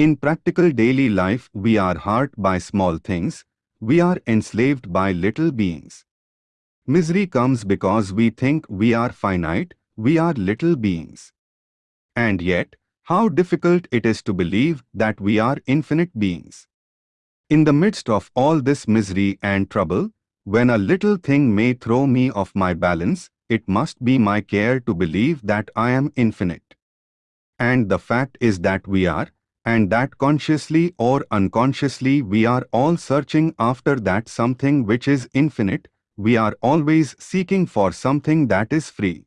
In practical daily life we are hurt by small things, we are enslaved by little beings. Misery comes because we think we are finite, we are little beings. And yet, how difficult it is to believe that we are infinite beings. In the midst of all this misery and trouble, when a little thing may throw me off my balance, it must be my care to believe that I am infinite. And the fact is that we are, and that consciously or unconsciously we are all searching after that something which is infinite, we are always seeking for something that is free.